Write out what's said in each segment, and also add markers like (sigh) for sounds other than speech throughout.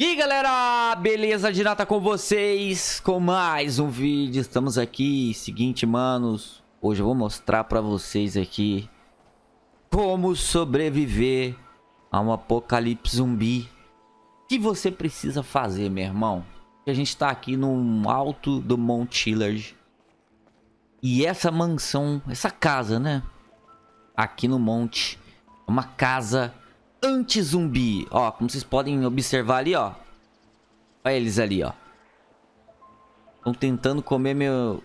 E aí galera, beleza? De nata com vocês com mais um vídeo, estamos aqui, seguinte manos Hoje eu vou mostrar pra vocês aqui Como sobreviver a um apocalipse zumbi O que você precisa fazer, meu irmão? A gente tá aqui no alto do Mount Chillard E essa mansão, essa casa, né? Aqui no monte Uma casa anti-zumbi. Ó, como vocês podem observar ali, ó. Olha eles ali, ó. Estão tentando comer meu...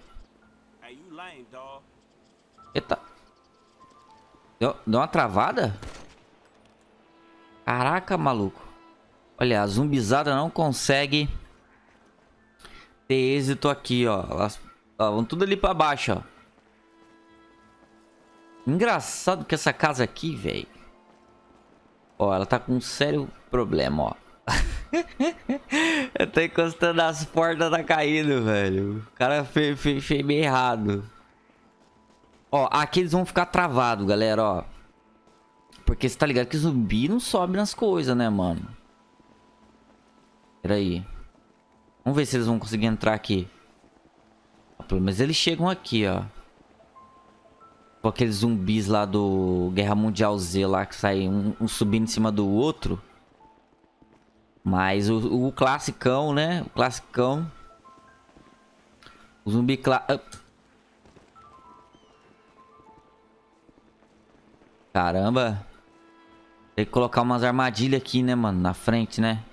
Eita. Deu, deu uma travada? Caraca, maluco. Olha, a zumbizada não consegue ter êxito aqui, ó. Elas ó, vão tudo ali pra baixo, ó. Engraçado que essa casa aqui, velho. Ó, ela tá com um sério problema, ó. (laughs) Eu tô encostando as portas, tá caindo, velho. O cara fez, fez, fez meio errado. Ó, aqui eles vão ficar travados, galera, ó. Porque você tá ligado que zumbi não sobe nas coisas, né, mano? Pera aí. Vamos ver se eles vão conseguir entrar aqui. Pelo menos eles chegam aqui, ó. Tipo aqueles zumbis lá do Guerra Mundial Z lá que sai um, um subindo em cima do outro. Mas o, o classicão, né? O classicão. O zumbi cla... Caramba. Tem que colocar umas armadilhas aqui, né, mano? Na frente, né?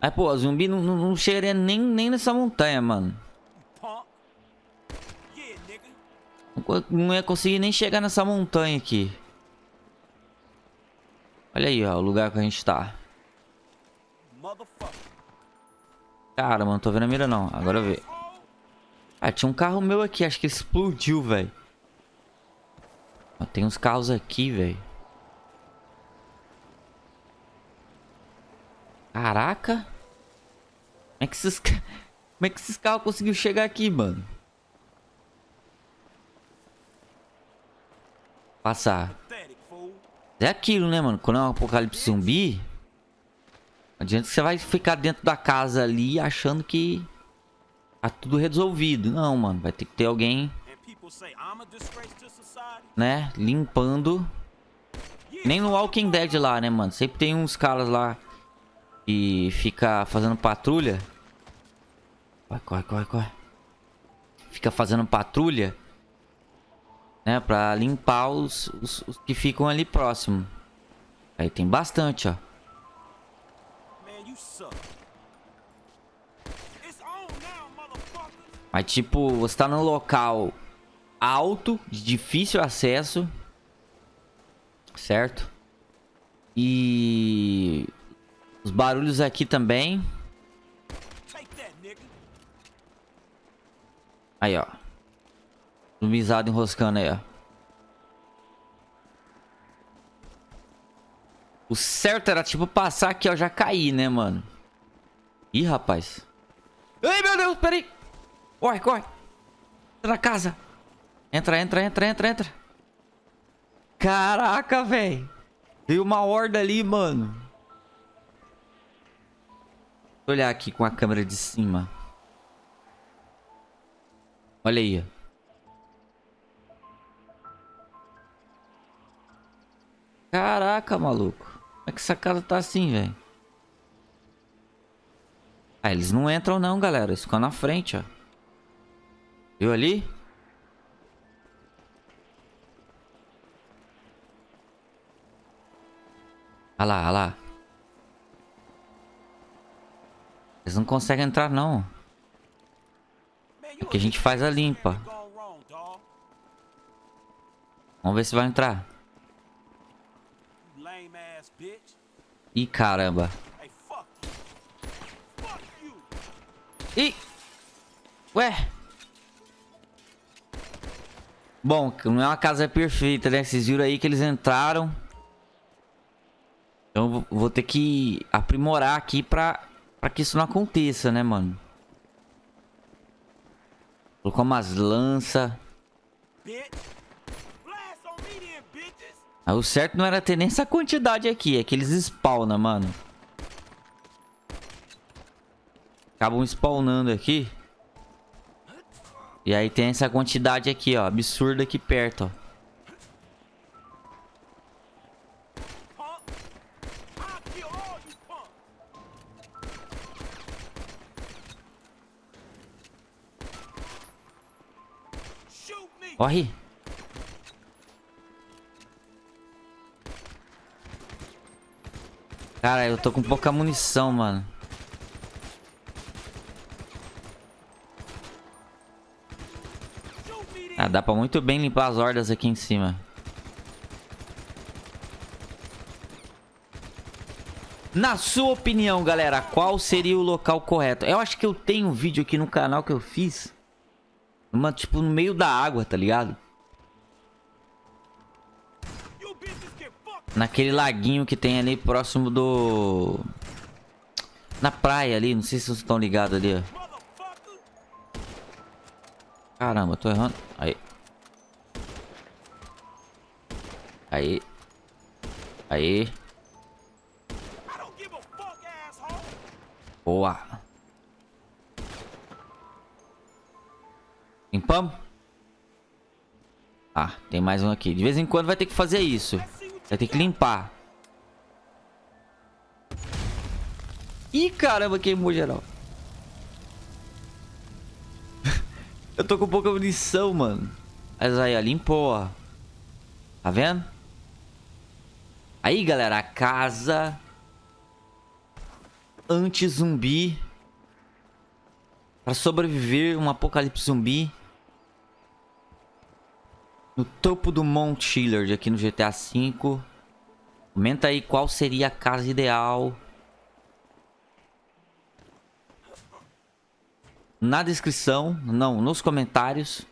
Aí, pô, zumbi não, não, não nem, nem nessa montanha, mano. Não ia conseguir nem chegar nessa montanha aqui. Olha aí, ó, o lugar que a gente tá. Cara, mano, tô vendo a mira não. Agora eu ver. Ah, tinha um carro meu aqui, acho que explodiu, velho. Tem uns carros aqui, velho. Caraca. Como é que esses, (laughs) como é que esses carros conseguiram chegar aqui, mano? Passar. É aquilo, né, mano? Quando é um apocalipse zumbi... Adianta que você vai ficar dentro da casa ali achando que... Tá tudo resolvido. Não, mano. Vai ter que ter alguém... Né? Limpando. Nem no Walking Dead lá, né, mano? Sempre tem uns caras lá... Que fica fazendo patrulha. Vai, corre, corre, corre. Fica fazendo patrulha né? Pra limpar os, os, os que ficam ali próximo. Aí tem bastante, ó. Mas tipo, você tá num local alto, de difícil acesso. Certo? E... Os barulhos aqui também. Aí, ó. Zumbizado enroscando aí, ó. O certo era, tipo, passar aqui, ó. Já cair, né, mano? Ih, rapaz. Ai, meu Deus, peraí. Corre, corre. Entra na casa. Entra, entra, entra, entra, entra. Caraca, velho. Veio uma horda ali, mano. Vou olhar aqui com a câmera de cima. Olha aí, ó. Caraca, maluco. Como é que essa casa tá assim, velho? Ah, eles não entram não, galera. Eles ficam na frente, ó. Viu ali? Olha lá, olha lá. Eles não conseguem entrar, não. Aqui a gente faz a limpa. Vamos ver se vai entrar. Ih, caramba. Ih! Ué? Bom, não é uma casa perfeita, né? Vocês viram aí que eles entraram. Então vou ter que aprimorar aqui pra, pra que isso não aconteça, né, mano? Colocar umas lanças. O certo não era ter nem essa quantidade aqui. É que eles spawnam, mano. acabam spawnando aqui. E aí tem essa quantidade aqui, ó. Absurda aqui perto, ó. Corre. Cara, eu tô com pouca munição, mano. Ah, dá pra muito bem limpar as hordas aqui em cima. Na sua opinião, galera, qual seria o local correto? Eu acho que eu tenho um vídeo aqui no canal que eu fiz uma, tipo, no meio da água, tá ligado? Naquele laguinho que tem ali próximo do... Na praia ali, não sei se vocês estão ligados ali, ó. Caramba, tô errando. Aí. Aí. Aí. Boa. Limpamos? Ah, tem mais um aqui. De vez em quando vai ter que fazer isso. Vai ter que limpar. Ih, caramba, queimou geral. (laughs) Eu tô com pouca munição, mano. Mas aí, ó, limpou, ó. Tá vendo? Aí, galera, a casa anti-zumbi para sobreviver um apocalipse zumbi no topo do Mount Chillard aqui no GTA V. Comenta aí qual seria a casa ideal. Na descrição, não, nos comentários.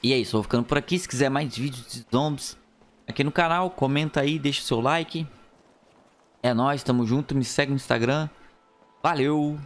E é isso, vou ficando por aqui. Se quiser mais vídeos de zombies aqui no canal, comenta aí, deixa o seu like. É nóis, tamo junto, me segue no Instagram. Valeu!